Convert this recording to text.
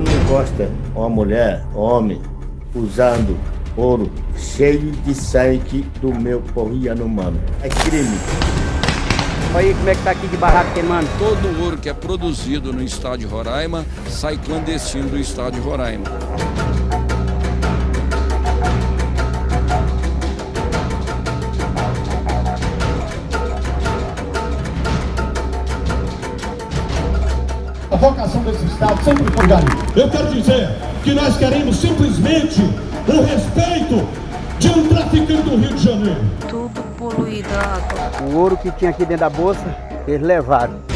mostra uma mulher, homem, usando ouro cheio de sangue do meu corriano humano. É crime. Olha aí como é que tá aqui de barraco queimando. Todo o ouro que é produzido no estado de Roraima sai clandestino do estado de Roraima. A vocação desse Estado sempre foi garimpo. Eu quero dizer que nós queremos simplesmente o respeito de um traficante do Rio de Janeiro. Tudo poluído água. O ouro que tinha aqui dentro da bolsa, eles levaram.